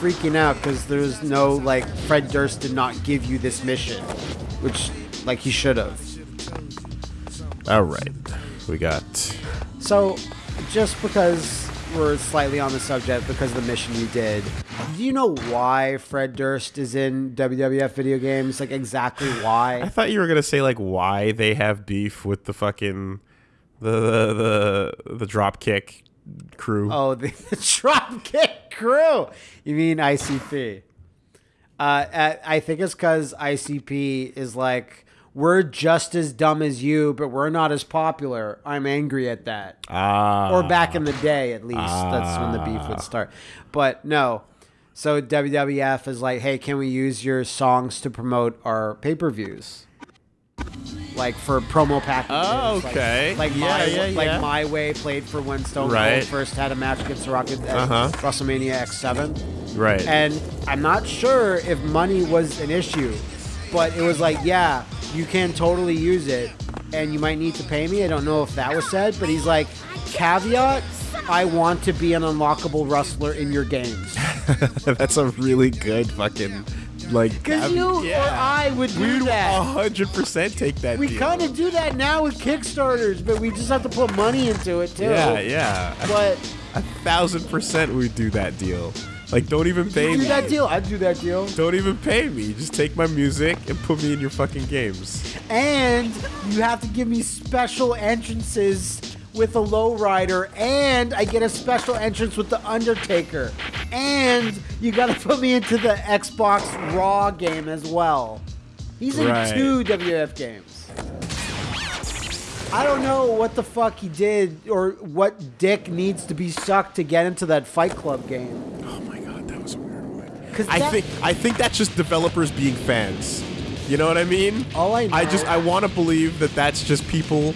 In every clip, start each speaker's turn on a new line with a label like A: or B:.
A: freaking out because there's no like Fred Durst did not give you this mission, which like he should have.
B: All right, we got.
A: So, just because we're slightly on the subject because of the mission you did, do you know why Fred Durst is in WWF video games? Like exactly why?
B: I thought you were gonna say like why they have beef with the fucking the the the, the drop kick crew.
A: Oh, the, the Dropkick Crew. You mean ICP? Uh, I think it's because ICP is like we're just as dumb as you, but we're not as popular. I'm angry at that.
B: Ah,
A: or back in the day at least that's when the beef would start but no so wwf is like hey can we use your songs to promote our pay-per-views like for promo packages
B: Oh, okay.
A: like,
B: Yeah,
A: my,
B: yeah,
A: like
B: yeah.
A: my way played for when stone
B: Right.
A: cold first had a match against the rocket at
B: Uh-huh.
A: wrestlemania x7
B: right.
A: and I'm not sure if money was an issue, but it was like, yeah, you can totally use it, and you might need to pay me. I don't know if that was said, but he's like, caveat, I want to be an unlockable wrestler in your games.
B: That's a really good fucking like.
A: Because
B: I
A: you or. I would do that.
B: We'd
A: that.
B: hundred percent take that.
A: We
B: deal.
A: kind of do that now with Kickstarters, but we just have to put money into it too.
B: Yeah, yeah.
A: But
B: A thousand percent we'd do that deal. Like, don't even pay
A: do
B: me.
A: that deal. I'd do that deal.
B: Don't even pay me. Just take my music and put me in your fucking games.
A: and you have to give me special entrances with a lowrider, and I get a special entrance with the Undertaker, and you got to put me into the Xbox Raw game as well. He's in
B: Right.
A: two WF games. I don't know what the fuck he did or what dick needs to be sucked to get into that Fight Club game.
B: Oh my god, that was a weird one.
A: 'Cause
B: I think I think that's just developers being fans. You know what I mean?
A: All I
B: I just I want to believe that that's just people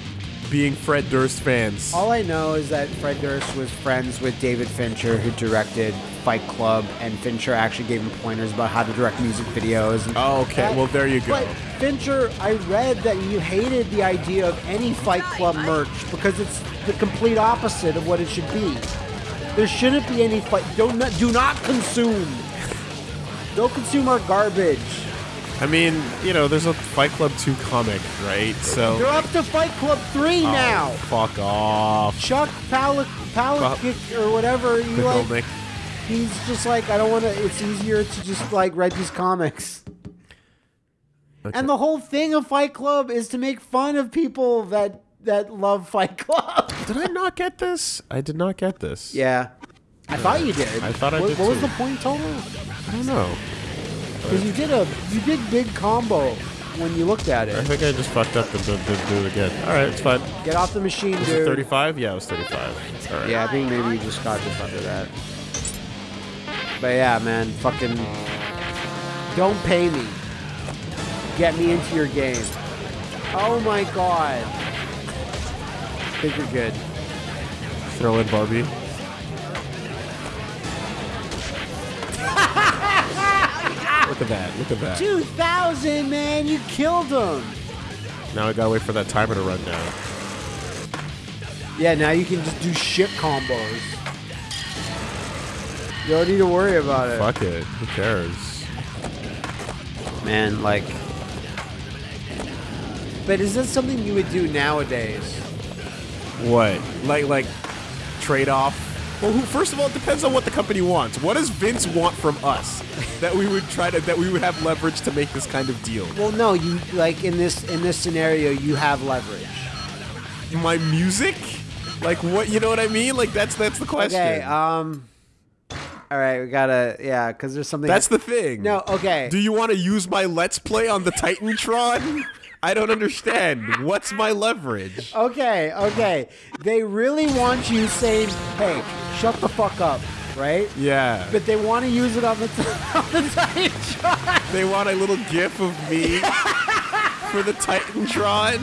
B: being Fred Durst fans.
A: All I know is that Fred Durst was friends with David Fincher, who directed Fight Club, and Fincher actually gave him pointers about how to direct music videos. And
B: Oh, okay. Well, there you go.
A: But Fincher, I read that you hated the idea of any Fight Club merch because it's the complete opposite of what it should be. There shouldn't be any fight. Don't not, do not consume. Don't consume our garbage.
B: I mean, you know, there's a Fight Club 2 comic, right? So
A: They're up to Fight Club three
B: Oh,
A: now.
B: Fuck off.
A: Chuck Palak Palahniuk or whatever you like. He's just like, I don't want to. It's easier to just like write these comics.
B: Okay.
A: And the whole thing of Fight Club is to make fun of people that that love Fight Club.
B: Did I not get this? I did not get this.
A: Yeah, I thought you did.
B: I thought I
A: what,
B: did
A: What was the point total?
B: I don't know.
A: Because you did a you did big combo when you looked at it.
B: I think I just fucked up and did, did do it again. All right, it's fine.
A: Get off the machine,
B: Was it
A: dude.
B: 35? Yeah, it was 35. All right.
A: Yeah, I think maybe you just got just under that. But yeah, man, fucking don't pay me. Get me into your game. Oh my god. I think you're good.
B: Throw in Barbie. Look at that. Look at that.
A: 2000, man, you killed him.
B: Now I gotta wait for that timer to run down.
A: Yeah, now you can just do shit combos. You don't need to worry about it.
B: Fuck it. Who cares?
A: Man, like. But is that something you would do nowadays?
B: What? Like like trade off? Well, who, first of all, it depends on what the company wants. What does Vince want from us that we would try to that we would have leverage to make this kind of deal?
A: Well, no, you like in this in this scenario, you have leverage.
B: My music? Like what? You know what I mean? Like that's that's the question.
A: Okay, um, all right, we gotta yeah, because there's something.
B: that's the thing.
A: no. Okay,
B: Do you want to use my Let's Play on the Titantron? I don't understand. What's my leverage?
A: okay, okay. They really want you saying, "Hey, shut the fuck up," right?
B: Yeah.
A: But they want to use it on the on the Titantron.
B: They want a little gif of me for the Titantron.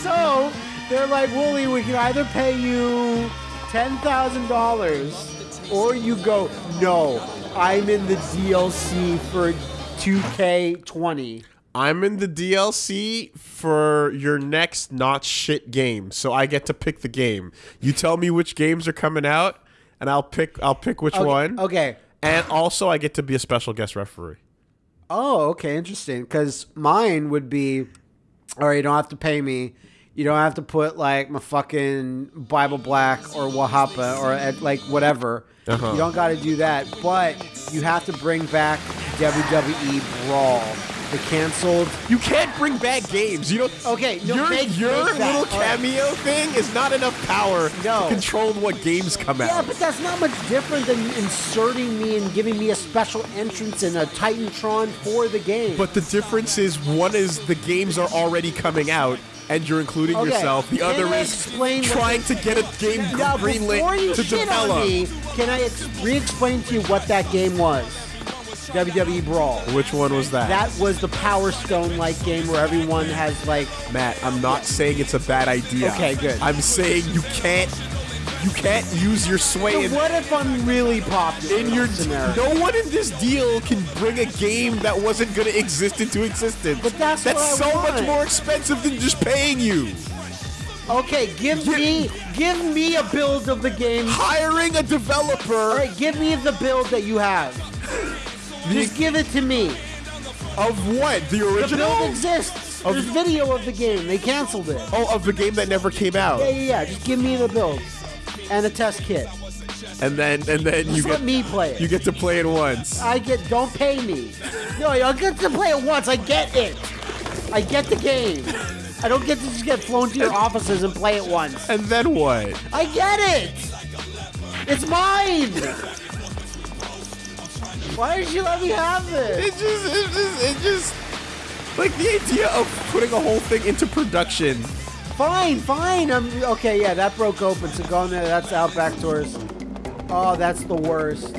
A: So they're like, Wooly, we can either pay you ten thousand dollars, or you go, no, I'm in the DLC for 2K20.
B: I'm in the DLC for your next not shit game, so I get to pick the game. You tell me which games are coming out, and I'll pick. I'll pick which
A: Okay,
B: one.
A: Okay,
B: and also I get to be a special guest referee.
A: Oh, okay, interesting. Because mine would be, all right, you don't have to pay me. You don't have to put like my fucking Bible Black or Wahapa or like whatever.
B: Uh-huh.
A: You don't got to do that, but you have to bring back WWE Brawl, the canceled.
B: You can't bring back games. You don't.
A: Okay, no,
B: your
A: make-
B: your
A: make
B: little
A: right.
B: cameo thing is not enough power
A: No.
B: to control what games come
A: Yeah,
B: out.
A: Yeah, but that's not much different than inserting me and giving me a special entrance in a Titantron for the game.
B: But the difference is one is the games are already coming out and you're including
A: Okay,
B: yourself. The
A: can
B: other
A: I
B: is trying to get a game
A: now,
B: greenlit to develop.
A: me, can I re-explain to you what that game was? WWE Brawl.
B: Which one was that?
A: That was the Power Stone like game where everyone has like.
B: Matt, I'm not saying it's a bad idea.
A: Okay, good.
B: I'm saying you can't you can't use your sway
A: So what if I'm really popular
B: in your
A: scenario?
B: no one in this deal can bring a game that wasn't going to exist into existence.
A: But that's what I
B: so much more expensive than just paying you.
A: Okay, give
B: Give-
A: me give me a build of the game.
B: Hiring a developer
A: All right, give me the build that you have. Just give it to me.
B: of what? The
A: The
B: original?
A: build exists.
B: Of-
A: There's video of the game. They canceled it.
B: Oh, of the game that never came out.
A: Yeah, yeah, yeah. Just give me the build and a test kit.
B: And then and then you
A: Just
B: get
A: let me play it.
B: you get to play it once.
A: I get. Don't pay me. No, I get to play it once. I get it. I get the game. I don't get to just get flown to your offices and play it once.
B: And then what?
A: I get it. It's mine. Why did you let me have this?
B: It just it just it just like the idea of putting a whole thing into production.
A: Fine, fine. I'm okay. Yeah, that broke open. So go in there. That's Outback Tours. Oh, that's the worst.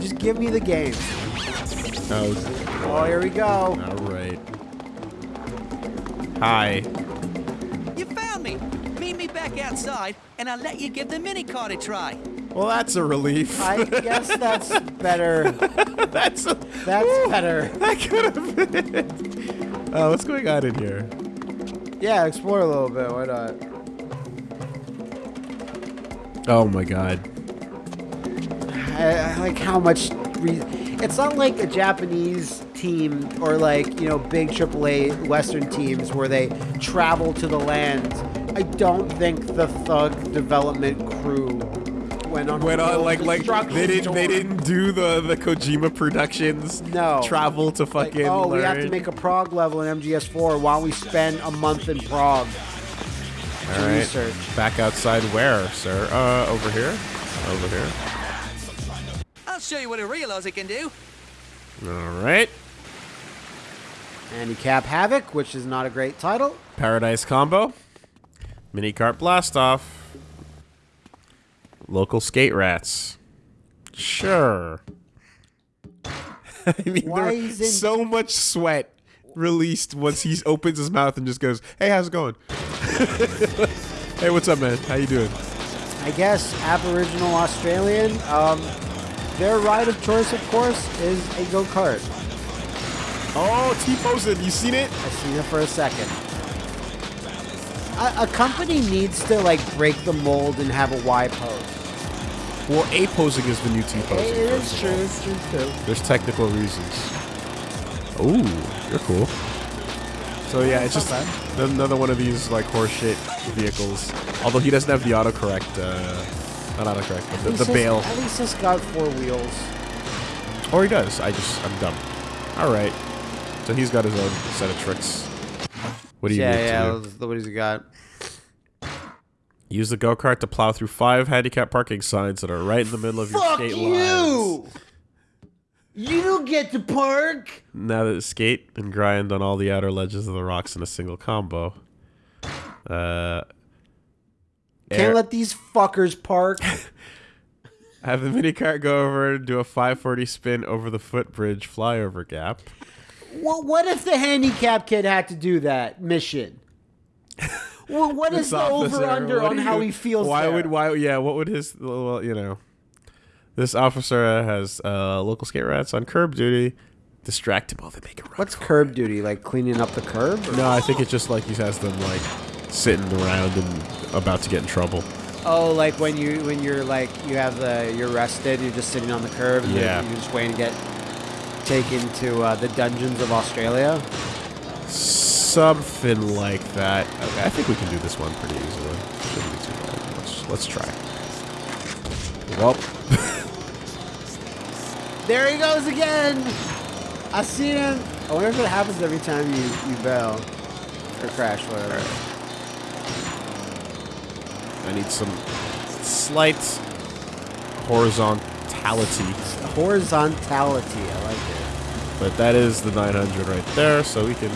A: Just give me the game.
B: Oh,
A: Oh, here we go.
B: all right. Hi.
C: You found me. Meet me back outside, and I'll let you give the mini cart a try.
B: Well, that's a relief.
A: I guess that's better.
B: that's a,
A: That's better.
B: that could have been. it. Oh, what's going on in here?
A: Yeah, explore a little bit. Why not?
B: Oh my god.
A: I, I like how much. Re- it's not like a Japanese team or like you know big AAA Western teams where they travel to the land. I don't think the Thug development crew went on. a
B: Went on like like they didn't they didn't do the the Kojima Productions.
A: No.
B: Travel to
A: Like,
B: fucking.
A: oh, we have to make a Prague level in MGS4. Why don't we spend a month in Prague
B: All
A: to research?
B: Back outside where, sir? Uh, over here. Over here.
C: I'll show you what a real Aussie can do.
B: All right.
A: Handicap Havoc, which is not a great title.
B: Paradise combo. Mini cart blast off. Local skate rats. Sure. I mean,
A: Why
B: there
A: is it-
B: so much sweat released once he opens his mouth and just goes, "Hey, how's it going? hey, what's up, man? How you doing?"
A: I guess Aboriginal Australian. Um, their ride of choice, of course, is a go kart.
B: Oh, T posing. You seen it?
A: I seen it for a second. A, a company needs to like break the mold and have a Y pose.
B: Well, A posing is the new T posing.
A: is true. It's true too.
B: There's technical reasons. Ooh, you're cool. So yeah, it's just
A: Not
B: another one of these like horseshit vehicles. Although he doesn't have the autocorrect, uh, not autocorrect, but the, the bail.
A: At least it's got four wheels.
B: Or he does. I just I'm dumb. All right. So he's got his own set of tricks. What do you
A: yeah,
B: need
A: yeah.
B: to do?
A: that's What he's got?
B: Use the go kart to plow through five handicap parking signs that are right in the middle of your skate
A: you!
B: lines.
A: You don't get to park.
B: Now that skate and grind on all the outer ledges of the rocks in a single combo. Uh,
A: Can't let these fuckers park.
B: have the mini cart go over and do a 540 spin over the footbridge flyover gap.
A: well, what if the handicap kid had to do that mission? Well, what is the over under on
B: do
A: how he feels?
B: Why
A: there?
B: would why? Yeah, what would his well, you know? This officer has uh, local skate rats on curb duty. Distract him while they make a run.
A: What's curb duty? Like cleaning up the curb? or-
B: No, I think it's just like he has them like sitting around and about to get in trouble.
A: Oh, like when you when you're like you have the you're arrested, you're just sitting on the curb. And
B: Yeah.
A: You're just waiting to get taken to uh, the dungeons of Australia.
B: Something like that. Okay, I think we can do this one pretty easily. Shouldn't be too bad. Let's, let's try. Well,
A: There he goes again. I see him. I wonder if it happens every time you you bail or crash, whatever.
B: I need some slight horizontality.
A: Horizontality. I like it.
B: But that is the 900 right there, so we can...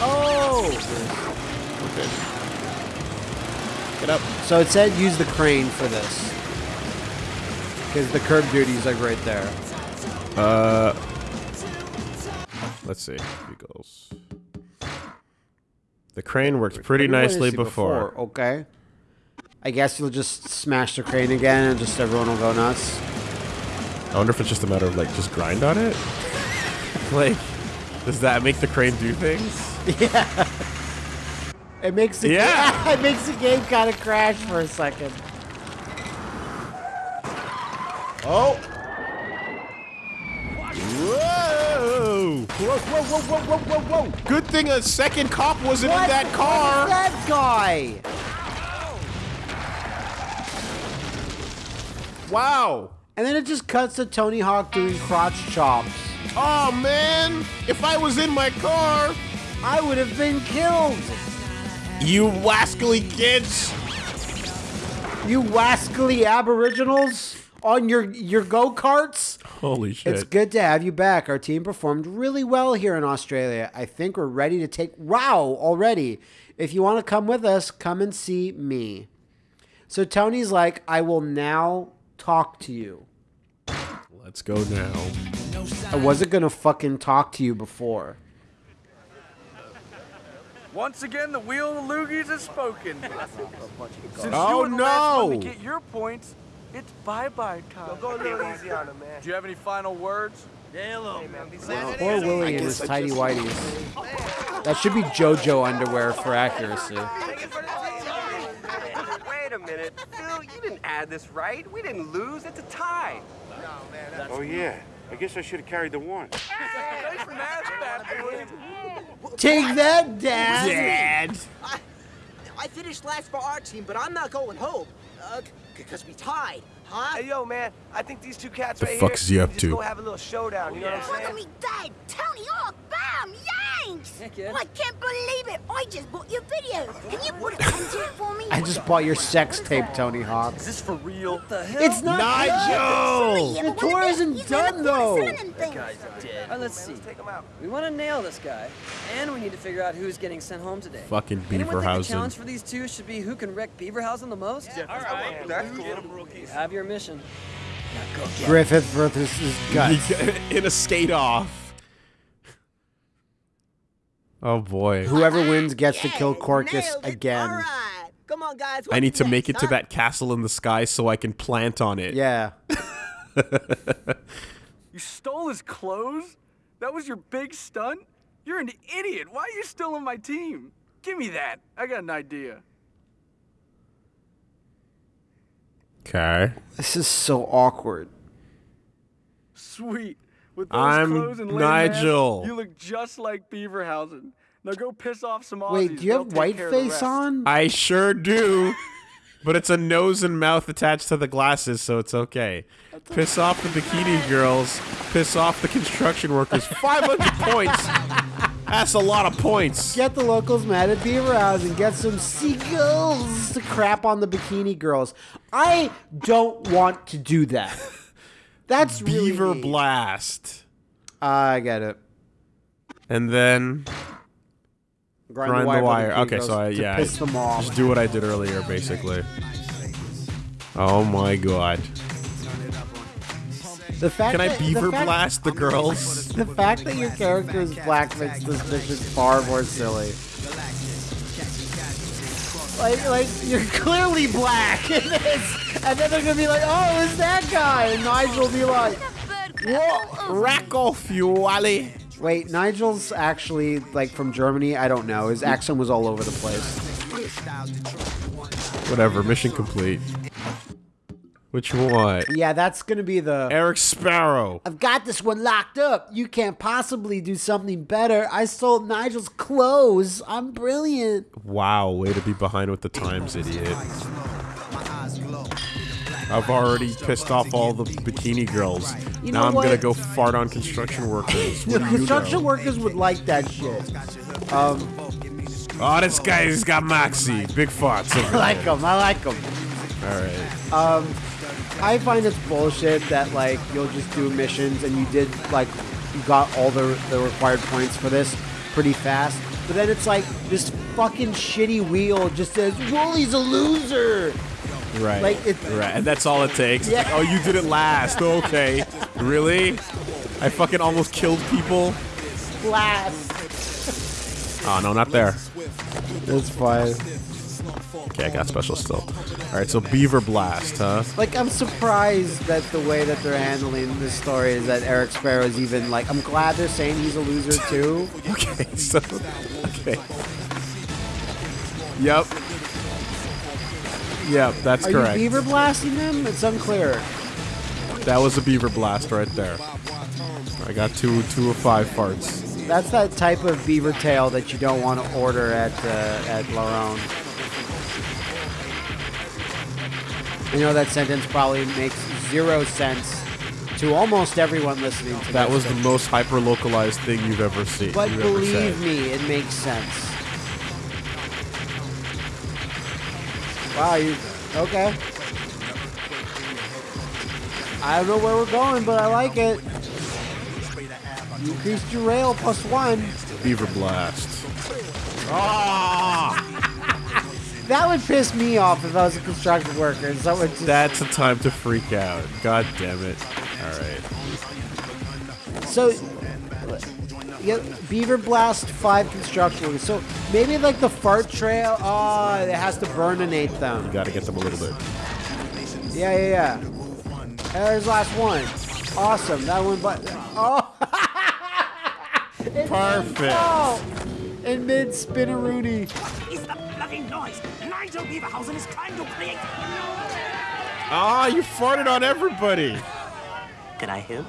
A: Oh.
B: Okay. Get up.
A: So it said use the crane for this. Because the curb duty's like right there.
B: Uh, let's see. Vehicles. The crane worked pretty nicely
A: it
B: before.
A: Okay. I guess you'll just smash the crane again and just everyone will go nuts.
B: I wonder if it's just a matter of like just grind on it. like, does that make the crane do things?
A: Yeah. It makes the
B: Yeah.
A: it makes the game kind of crash for a second.
B: Oh. Whoa!
A: Whoa, whoa, whoa, whoa, whoa, whoa, whoa!
B: Good thing a second cop wasn't
A: What?
B: in that car.
A: What is that guy?
B: Wow.
A: And then it just cuts to Tony Hawk doing crotch chops.
B: Oh man! If I was in my car,
A: I would have been killed.
B: you wascally kids.
A: You wascally aboriginals on your your go karts.
B: Holy shit!
A: It's good to have you back. Our team performed really well here in Australia. I think we're ready to take wow already. If you want to come with us, come and see me. So Tony's like, I will now talk to you.
B: Let's go now.
A: I wasn't gonna fucking talk to you before.
D: Once again, the wheel of the loogies has spoken. Since
B: Oh,
D: you were the last one to get your points, it's bye-bye time.
E: Go a little easy on him, man.
D: Do you have any final words?
A: Poor Willie and his tidy whities. That should be JoJo underwear for accuracy.
E: Wait a minute. Phil, you didn't add this right. We didn't lose. It's a tie.
F: Oh yeah. I guess I should have carried the one.
D: Nice math, bad boy.
A: Take that, Dad.
B: Dad.
G: I finished last for our team, but I'm not going home. Uh, because we tied, huh?
E: Hey, yo, man. I think these two cats
B: The
E: right
B: fuck
E: here
B: is he up to?
E: go have a little showdown. You know what I'm
H: Look
E: saying?
H: at me dead! Tony Hawk, bam! Yanks! Oh, I can't believe it! I just bought your video! Can you put it into it for me?
A: I just bought your sex tape, Tony Hawk.
D: Is this for real? What the hell?
A: It's not
B: Nigel!
H: Yeah,
A: The tour isn't done,
H: bought a
A: though.
H: cinnamon thing.
I: All right, let's see.
E: Take them out.
I: We want to nail this guy, and we need to figure out who's getting sent home today.
B: Fucking
I: Anyone think the challenge for these two should be who can wreck Beaverhausen the most?
E: All right. That's cool.
I: Have your mission. Now go get
A: Griffith versus his guts.
B: in a skate off. Oh boy.
A: Whoever wins gets to kill Corcus again.
G: All right. Come on, guys.
B: I need
G: what's
B: to make
G: next,
B: it to
G: huh?
B: that castle in the sky so I can plant on it.
A: Yeah.
D: You stole his clothes? That was your big stunt? You're an idiot. Why are you still on my team? Give me that. I got an idea.
B: Okay.
A: This is so awkward.
D: Sweet. With those
B: I'm
D: clothes and lame ass,
B: Nigel.
D: you look just like Beaverhausen. Now go piss off some Aussies.
A: Wait, do you
D: They'll
A: have
D: take
A: white
D: care of the
A: face on?
B: I sure do. But it's a nose and mouth attached to the glasses, so it's okay. Piss off the bikini girls. Piss off the construction workers. 500 points. That's a lot of points.
A: Get the locals mad at Beaver House and get some seagulls to crap on the bikini girls. I don't want to do that. That's
B: Beaver
A: mean.
B: blast.
A: I get it.
B: And then grind the wire.
A: for
B: Okay, so I, yeah,
A: piss them off.
B: just do what I did earlier, basically. Oh my god.
A: The fact
B: Can I
A: that,
B: beaver
A: the fact,
B: blast the girls?
A: The fact that your character is black makes this mission far more silly. Like, like you're clearly black in this, and then they're gonna be like, "Oh, it's that guy," and Nigel will be like,
B: What? Rack off, you wally.
A: "Wait, Nigel's actually like from Germany? I don't know. His accent was all over the place."
B: Whatever. Mission complete. Which one?
A: Yeah, that's gonna be the.
B: Eric Sparrow.
A: I've got this one locked up. You can't possibly do something better. I sold Nigel's clothes. I'm brilliant.
B: Wow, way to be behind with the times, idiot. I've already pissed off all the bikini girls.
A: You
B: now I'm
A: what?
B: gonna go fart on construction workers.
A: The
B: What do you
A: construction workers would like that shit. Um,
B: Oh, this guy's got moxie. Big farts.
A: I like them. I like them.
B: All right.
A: Um, I find it's bullshit that like you'll just do missions and you did like you got all the the required points for this pretty fast, but then it's like this fucking shitty wheel just says Wooly's a loser.
B: Right.
A: Like, it-
B: right. And that's all it takes.
A: Yeah.
B: like, oh, you did it last. Okay. really? I fucking almost killed people.
A: Last.
B: Oh no, not there.
A: That's fine.
B: Okay, I got special still. All right, so Beaver Blast, huh?
A: Like I'm surprised that the way that they're handling this story is that Eric Sparrow is even like I'm glad they're saying he's a loser too.
B: Okay, so okay. Yep. Yep, that's
A: Are
B: correct.
A: you beaver blasting them? It's unclear.
B: That was a Beaver Blast right there. I got two two of five farts.
A: That's that type of beaver tail that you don't want to order at uh, at La Ronde. You know that sentence probably makes zero sense to almost everyone listening to
B: That was the most hyper localized thing you've ever seen.
A: But
B: ever
A: believe
B: said.
A: me, it makes sense. Wow, you okay? I don't know where we're going, but I like it. You increased your rail plus one.
B: Beaver Blast. Ah!
A: That would piss me off if I was a construction worker. and Someone just,
B: That's a time to freak out. God damn it. All right.
A: so, yeah, Beaver Blast five construction workers. So maybe like the fart trail. Oh, it has to burninate them.
B: You got to get them a little bit.
A: Yeah, yeah, yeah. There's the last one. Awesome. That one, but oh,
B: Perfect.
A: oh, in mid spinneroonie.
G: Nigel Beaverhausen is trying to create.
B: Ah, you farted on everybody.
G: Can I help?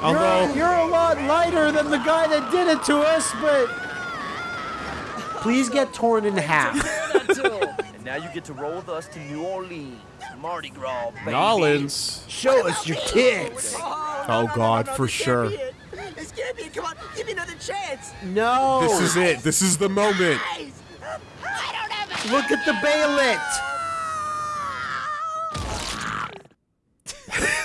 B: Although,
A: You're, you're a lot lighter than the guy that did it to us, but please get torn in half.
J: And now you get to roll with us to New Orleans. Mardi Gras, baby.
B: Nolans.
A: Show us your tits.
B: Oh God, for sure.
G: This can't be it. Come on, give me another chance.
A: No.
B: This is it. This is the moment.
G: Guys, I don't have a
A: Look at the baylet.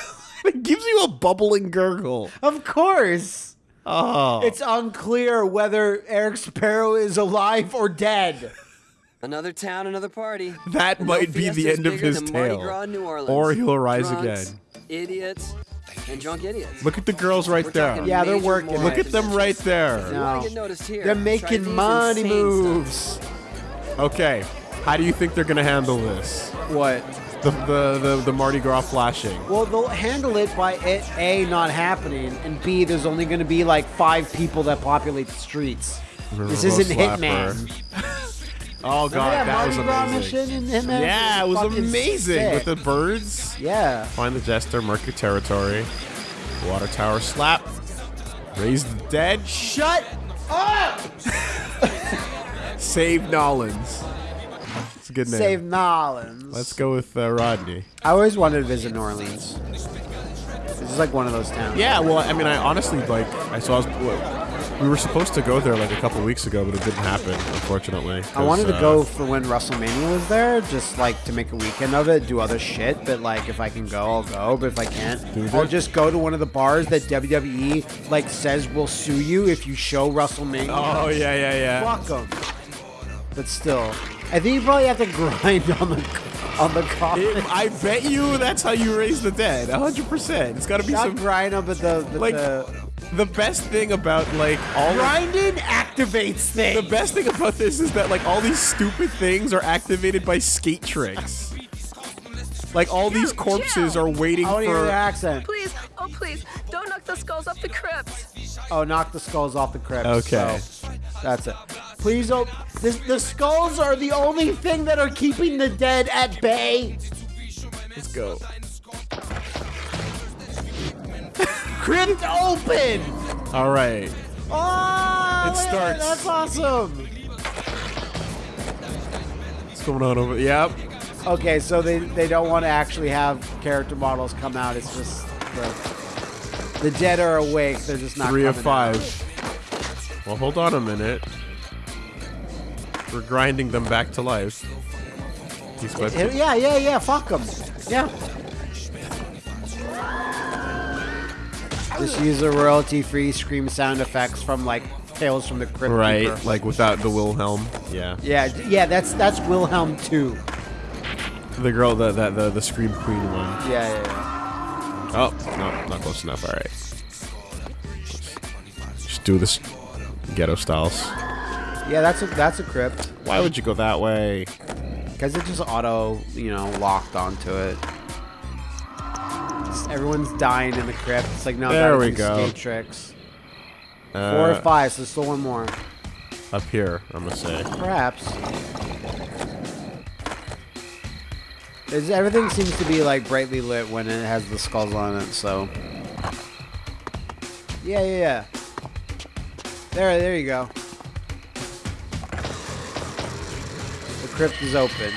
B: It gives you a bubbling gurgle.
A: Of course.
B: Oh.
A: It's unclear whether Eric Sparrow is alive or dead.
I: Another town, another party.
B: That
I: No
B: might be the end of his tale.
I: Gras in New Orleans.
B: Or he'll rise
I: Drunks,
B: again.
I: Idiots and drunk idiots.
B: Look at the girls right
I: We're
B: there.
A: Yeah, they're working.
B: Look at them right there.
A: No.
I: get noticed here.
A: They're making money
I: insane
A: moves.
B: Okay. How do you think they're gonna handle this?
A: What?
B: The the the, the Mardi Gras flashing.
A: Well, they'll handle it by it a not happening, and b there's only going to be like five people that populate the streets. This isn't. Hitman.
B: Oh god,
A: that
B: that was amazing. Yeah, it was amazing
A: sick.
B: with the birds.
A: Yeah.
B: Find the jester, mark your territory. Water tower slap. Raise the dead.
A: Shut up!
B: Save Nolans. It's a good name.
A: Save Nolans.
B: Let's go with uh, Rodney.
A: I always wanted to visit New Orleans. This is like one of those towns.
B: Yeah, well, I mean, I honestly like. I saw. We were supposed to go there like a couple weeks ago, but it didn't happen, unfortunately.
A: I wanted to
B: uh,
A: go for when WrestleMania was there, just like to make a weekend of it, do other shit. But like, if I can go, I'll go. But if I can't, I'll just go to one of the bars that WWE like says will sue you if you show WrestleMania.
B: Oh yeah, yeah, yeah.
A: Fuck 'em. But still, I think you probably have to grind on the on the coffin.
B: It- I bet you that's how you raise the dead. 100%. It's got to be
A: Not
B: some
A: grind up, but the, the,
B: like
A: the
B: the best thing about like all of-
A: grinding activates things.
B: the best thing about this is that like all these stupid things are activated by skate tricks. Like all these corpses are waiting
A: I want to hear
B: for
A: the accent.
K: Please, oh please, don't knock the skulls off the crypt.
A: Oh, knock the skulls off the crypt.
B: Okay.
A: So, that's it. Please, oh, this, the skulls are the only thing that are keeping the dead at bay.
B: Let's go.
A: Crypt open.
B: All right.
A: Oh,
B: It
A: at
B: starts.
A: That's awesome.
B: What's going on over? Yep.
A: Okay, so they, they don't want to actually have character models come out. It's just the, the dead are awake. They're just not
B: Three of
A: coming out.
B: five. Well, hold on a minute. We're grinding them back to life. To-
A: Yeah, yeah, yeah. Fuck them. Yeah. Just use the royalty-free scream sound effects from like Tales from the Crypt
B: right,
A: Keeper.
B: like without the Wilhelm. Yeah.
A: Yeah, yeah. That's that's Wilhelm too.
B: The girl, the the the, the scream queen one.
A: Yeah, yeah, yeah.
B: Oh, no, not close enough. All right. Just do this ghetto styles.
A: Yeah, that's a that's a crypt.
B: Why would you go that way?
A: Because it just auto, you know, locked onto it. It's- everyone's dying in the crypt. It's like no,
B: There we go.
A: Skate tricks.
B: Uh,
A: Four or five, so still one more.
B: Up here, I'm gonna say.
A: Perhaps. It's, everything seems to be like brightly lit when it has the skulls on it. So. Yeah, yeah, yeah. There, there you go. Crypt is open,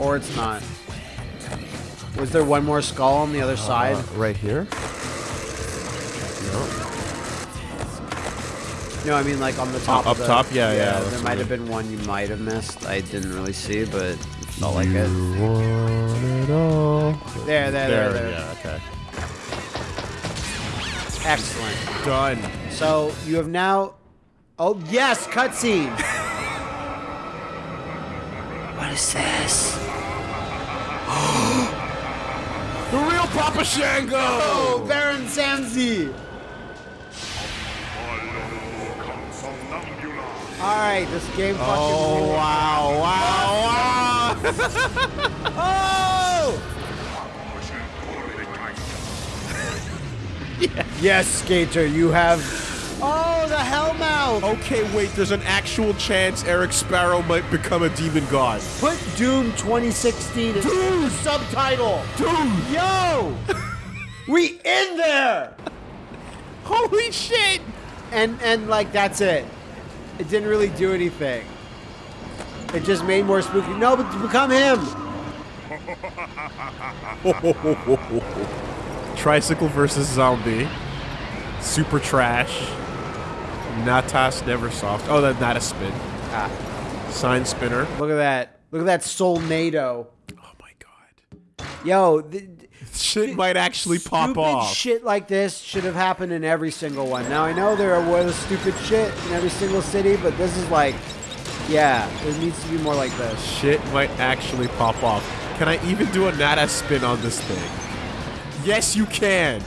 A: or it's not. Was there one more skull on the other side?
B: Uh, right here? No.
A: No, I mean like on the top.
B: up
A: of the,
B: top? Yeah, yeah, that's
A: there might have been one you might have missed. I didn't really see, but it felt like it.
B: It all.
A: There, there, there, there.
B: Yeah, okay.
A: Excellent.
B: Done.
A: So you have now. Oh yes, cutscene. What is this?
B: The real Papa Shango!
A: Oh, Baron Samsi. All right, this game fucking.
B: Oh, wow, wow, wow!
A: Oh! Yes, Skater, you have.
B: Okay, wait, there's an actual chance Eric Sparrow might become a demon god.
A: Put Doom 2016 as
B: Dude!
A: subtitle.
B: Doom.
A: Yo! we in there!
B: Holy shit!
A: And and like that's it. It didn't really do anything. It just made more spooky. No, but to become him.
B: Tricycle versus zombie. Super trash. Natas never soft. Oh, that's not a spin.
A: Ah,
B: Sign spinner.
A: look at that. Look at that Soulnado.
B: Oh my god.
A: Yo,
B: Shit might actually pop off.
A: shit like this should have happened in every single one. Now I know there was stupid shit in every single city, but this is like, yeah, there needs to be more like this.
B: Shit might actually pop off. Can I even do a Nata spin on this thing? Yes, you can.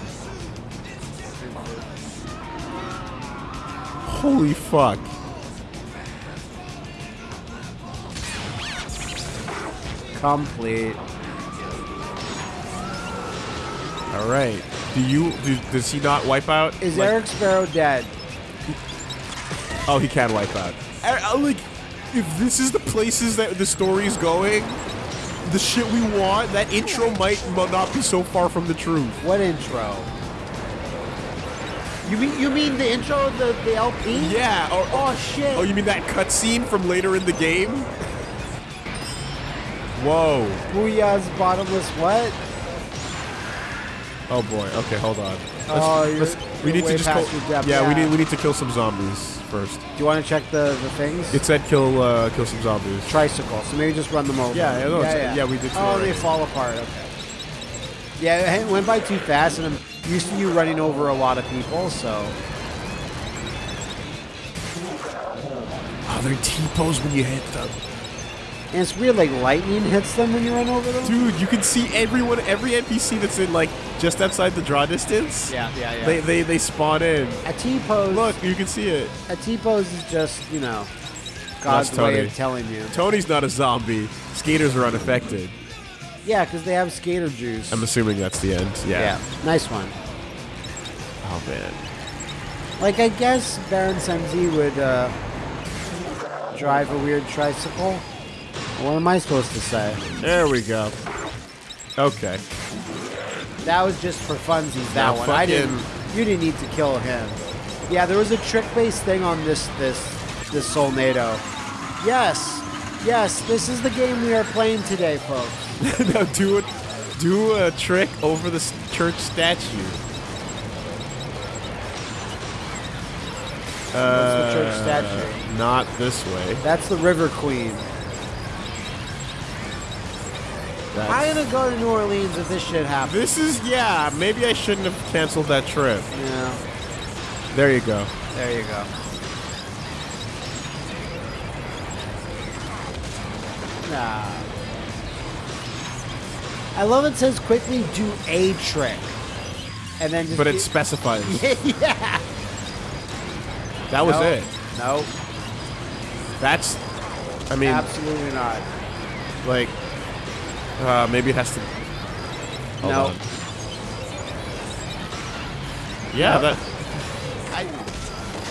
B: Holy fuck.
A: Complete.
B: All right. Do you do, does he not wipe out?
A: Is
B: Like-
A: Eric Sparrow dead?
B: Oh, he can wipe out. I, I, like, if this is the places that the story is going, the shit we want, that intro might not be so far from the truth.
A: What intro? You mean you mean the intro of the, the LP?
B: Yeah. Or,
A: Oh shit.
B: oh, you mean that cutscene from later in the game? Whoa.
A: Booyah's bottomless what?
B: Oh boy. Okay, hold on.
A: Oh, you're-
B: we need to just kill,
A: depth,
B: yeah, we need we need to kill some zombies first.
A: Do you want to check the, the things?
B: It said kill uh, kill some zombies.
A: tricycle, so maybe just run them over.
B: Yeah, yeah, no, it's- yeah, we did
A: Oh,
B: already.
A: they fall apart. Okay. Yeah, it went by too fast, and I'm used to you running over a lot of people, so.
B: Oh, they're T-pose when you hit them.
A: And it's weird, like lightning hits them when you run over them.
B: Dude, you can see everyone, every NPC that's in like just outside the draw distance.
A: Yeah, yeah, yeah.
B: They they, they spawn in.
A: a T pose.
B: Look, you can see it.
A: a T pose is just you know God's way of telling you.
B: Tony's not a zombie. Skaters are unaffected.
A: Yeah, because they have skater juice.
B: I'm assuming that's the end. Yeah.
A: yeah, nice one.
B: Oh man.
A: Like I guess Baron Semzi would uh, drive a weird tricycle. What am I supposed to say?
B: There we go. Okay.
A: That was just for funsies. That one. I didn't. You didn't need to kill him. Yeah, there was a trick-based thing on this this this Soulnado. Yes, yes. This is the game we are playing today, folks.
B: now do it. Do a trick over the church statue.
A: The church
B: Uh,
A: statue.
B: Not this way.
A: That's the River Queen.
B: That's-
A: I'm gonna go to New Orleans if this shit happens.
B: This is yeah. Maybe I shouldn't have canceled that trip.
A: Yeah.
B: There you go.
A: There you go. Nah. I love it says quickly do a trick. And then just
B: But it specifies.
A: yeah.
B: That was
A: No.
B: it.
A: No.
B: That's. I mean,
A: Absolutely not.
B: like, uh, maybe it has to.
A: No.
B: on. Yeah,
A: No.
B: that.
A: I,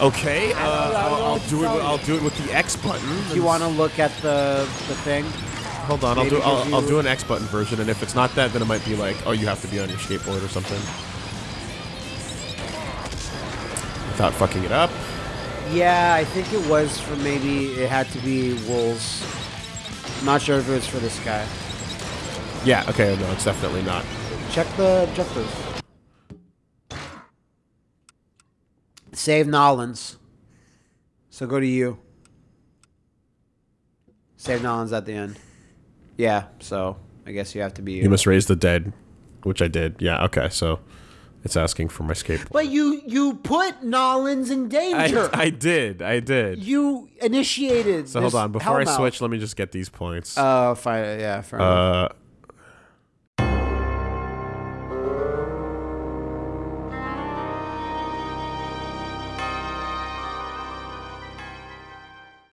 B: Okay, uh,
A: I don't know
B: I'll, I'll do it. With. I'll do it with the X button.
A: do you want to look at the the thing?
B: Hold on, I'll
A: maybe
B: do. I'll,
A: because
B: I'll do an X button version, and if it's not that, then it might be like, oh, you have to be on your skateboard or something. Without fucking it up.
A: Yeah, I think it was for maybe it had to be wolves. I'm not sure if it was for this guy.
B: Yeah. Okay. No, it's definitely not.
A: Check the check those. Save Nolans. So go to you. Save Nolans at the end. Yeah, so I guess you have to be you.
B: You must raise the dead, which I did. Yeah. Okay. So it's asking for my skateboard.
A: But you you put Nolans in danger.
B: I, I did. I did.
A: you initiated.
B: So hold on. Before I
A: hellmouth.
B: switch, let me just get these points.
A: Oh, fine. Yeah, fair
B: Uh,
A: enough.